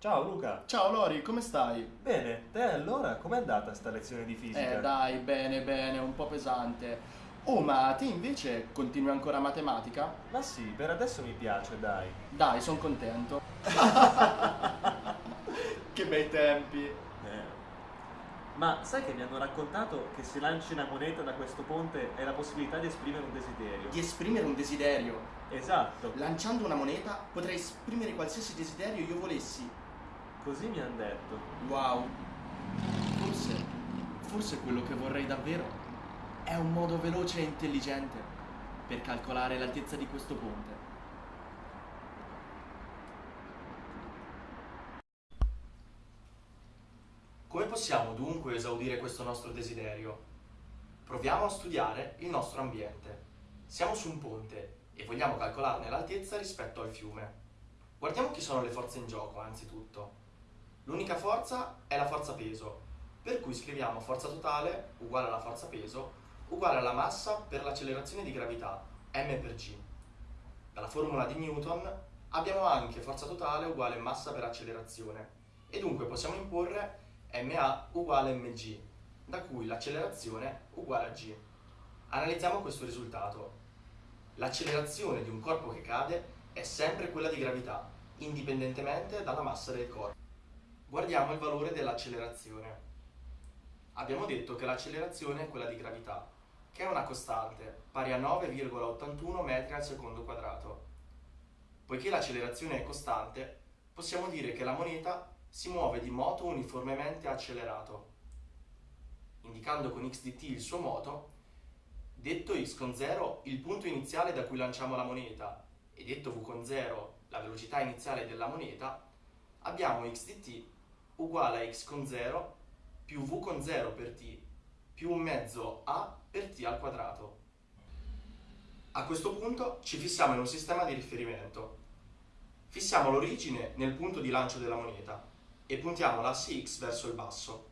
Ciao Luca. Ciao Lori, come stai? Bene, te allora com'è andata sta lezione di fisica? Eh dai, bene, bene, un po' pesante. Oh, ma te invece continui ancora matematica? Ma sì, per adesso mi piace, dai. Dai, sono contento. che bei tempi. Eh. Ma sai che mi hanno raccontato che se lanci una moneta da questo ponte hai la possibilità di esprimere un desiderio? Di esprimere un desiderio. Esatto, Lanciando una moneta potrei esprimere qualsiasi desiderio io volessi. Così mi hanno detto. Wow. Forse, forse quello che vorrei davvero è un modo veloce e intelligente per calcolare l'altezza di questo ponte. Come possiamo dunque esaudire questo nostro desiderio? Proviamo a studiare il nostro ambiente. Siamo su un ponte e vogliamo calcolarne l'altezza rispetto al fiume. Guardiamo chi sono le forze in gioco, anzitutto. L'unica forza è la forza peso, per cui scriviamo forza totale uguale alla forza peso uguale alla massa per l'accelerazione di gravità, m per g. Dalla formula di Newton abbiamo anche forza totale uguale massa per accelerazione e dunque possiamo imporre ma uguale mg, da cui l'accelerazione uguale a g. Analizziamo questo risultato. L'accelerazione di un corpo che cade è sempre quella di gravità, indipendentemente dalla massa del corpo. Guardiamo il valore dell'accelerazione. Abbiamo detto che l'accelerazione è quella di gravità, che è una costante pari a 9,81 metri al secondo quadrato. Poiché l'accelerazione è costante, possiamo dire che la moneta si muove di moto uniformemente accelerato. Indicando con x dt il suo moto, detto x con 0 il punto iniziale da cui lanciamo la moneta e detto v con 0 la velocità iniziale della moneta, abbiamo x dt uguale a x con 0 più v con 0 per t più un mezzo a per t al quadrato. A questo punto ci fissiamo in un sistema di riferimento. Fissiamo l'origine nel punto di lancio della moneta e puntiamo l'asse x verso il basso.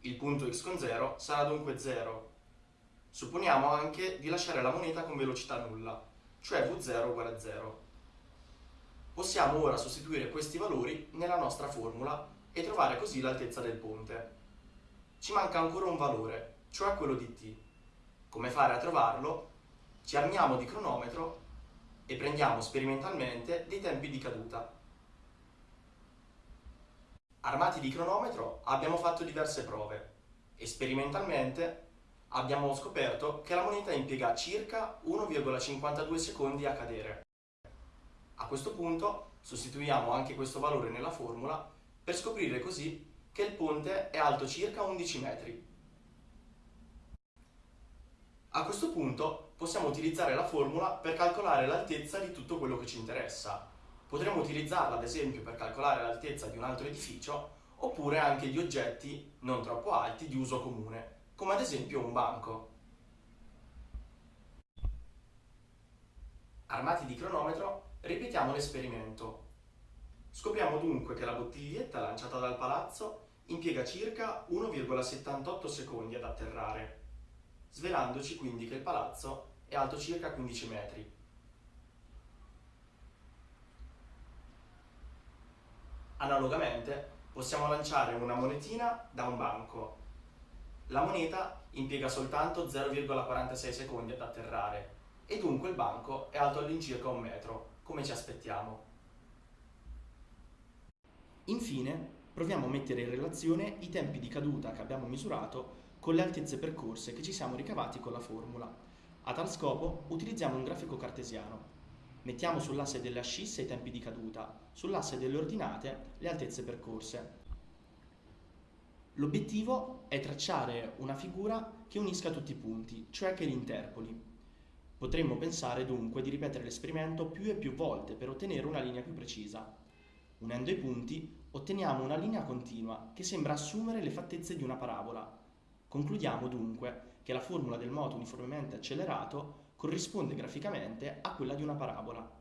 Il punto x con 0 sarà dunque 0. Supponiamo anche di lasciare la moneta con velocità nulla, cioè v0 uguale a 0. Possiamo ora sostituire questi valori nella nostra formula e trovare così l'altezza del ponte. Ci manca ancora un valore, cioè quello di t. Come fare a trovarlo? Ci armiamo di cronometro e prendiamo sperimentalmente dei tempi di caduta. Armati di cronometro abbiamo fatto diverse prove e sperimentalmente abbiamo scoperto che la moneta impiega circa 1,52 secondi a cadere. A questo punto sostituiamo anche questo valore nella formula per scoprire così che il ponte è alto circa 11 metri. A questo punto possiamo utilizzare la formula per calcolare l'altezza di tutto quello che ci interessa. Potremmo utilizzarla ad esempio per calcolare l'altezza di un altro edificio oppure anche di oggetti non troppo alti di uso comune, come ad esempio un banco. Armati di cronometro, ripetiamo l'esperimento. Scopriamo dunque che la bottiglietta lanciata dal palazzo impiega circa 1,78 secondi ad atterrare, svelandoci quindi che il palazzo è alto circa 15 metri. Analogamente possiamo lanciare una monetina da un banco. La moneta impiega soltanto 0,46 secondi ad atterrare e dunque il banco è alto all'incirca un metro, come ci aspettiamo. Infine, proviamo a mettere in relazione i tempi di caduta che abbiamo misurato con le altezze percorse che ci siamo ricavati con la formula. A tal scopo utilizziamo un grafico cartesiano. Mettiamo sull'asse delle ascisse i tempi di caduta, sull'asse delle ordinate le altezze percorse. L'obiettivo è tracciare una figura che unisca tutti i punti, cioè che li interpoli. Potremmo pensare dunque di ripetere l'esperimento più e più volte per ottenere una linea più precisa. Unendo i punti otteniamo una linea continua che sembra assumere le fattezze di una parabola. Concludiamo dunque che la formula del moto uniformemente accelerato corrisponde graficamente a quella di una parabola.